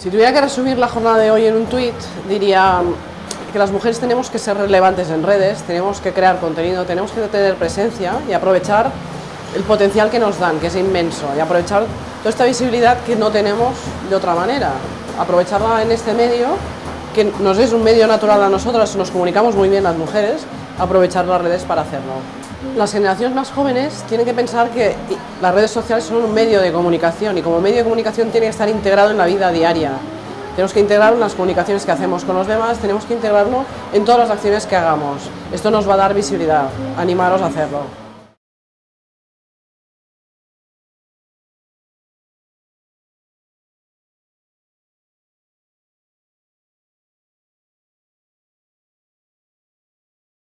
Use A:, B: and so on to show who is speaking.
A: Si tuviera que resumir la jornada de hoy en un tuit, diría que las mujeres tenemos que ser relevantes en redes, tenemos que crear contenido, tenemos que tener presencia y aprovechar el potencial que nos dan, que es inmenso, y aprovechar toda esta visibilidad que no tenemos de otra manera, aprovecharla en este medio, que nos es un medio natural a nosotras, nos comunicamos muy bien las mujeres, aprovechar las redes para hacerlo. Las generaciones más jóvenes tienen que pensar que las redes sociales son un medio de comunicación y como medio de comunicación tiene que estar integrado en la vida diaria. Tenemos que integrarlo en las comunicaciones que hacemos con los demás, tenemos que integrarlo en todas las acciones que hagamos. Esto nos va a dar visibilidad, animaros a hacerlo.